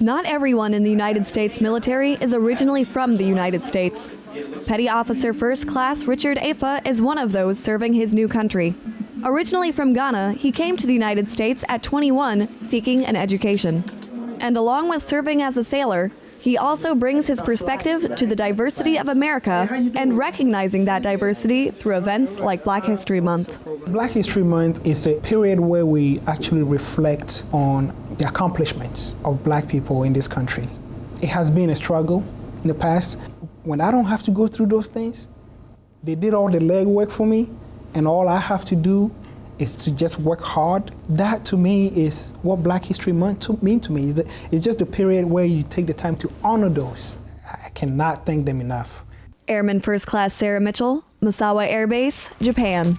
Not everyone in the United States military is originally from the United States. Petty Officer First Class Richard Afa is one of those serving his new country. Originally from Ghana, he came to the United States at 21 seeking an education. And along with serving as a sailor, he also brings his perspective to the diversity of America and recognizing that diversity through events like Black History Month. Black History Month is a period where we actually reflect on the accomplishments of black people in this country. It has been a struggle in the past. When I don't have to go through those things, they did all the legwork for me, and all I have to do is to just work hard. That to me is what Black History Month to mean to me. It's just a period where you take the time to honor those. I cannot thank them enough. Airman First Class Sarah Mitchell, Misawa Air Base, Japan.